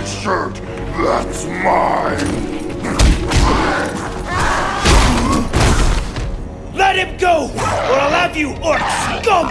shirt. That's mine. Let him go, or I'll have you orc scum!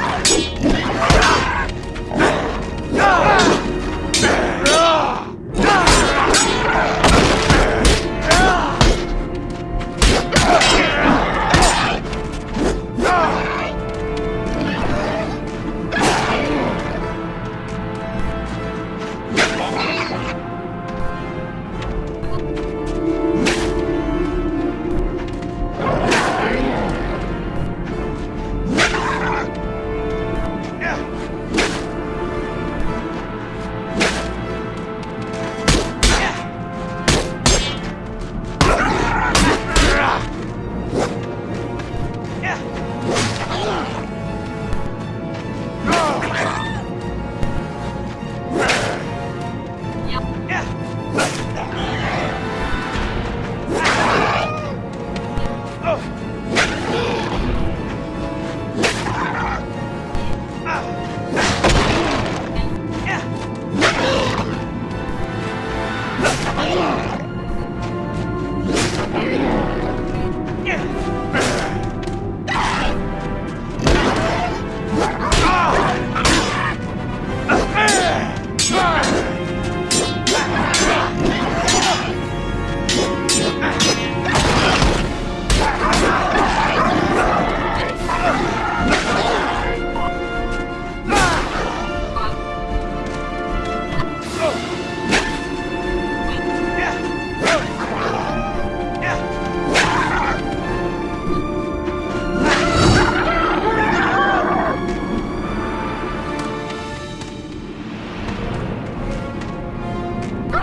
Hum.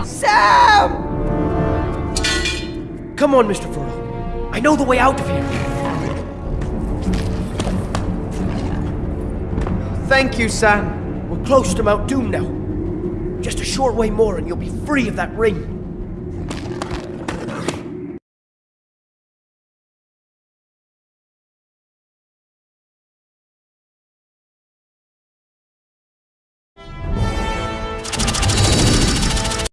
Sam! Come on, Mr. Frodo. I know the way out of here. Thank you, Sam. We're close to Mount Doom now. Just a short way more and you'll be free of that ring.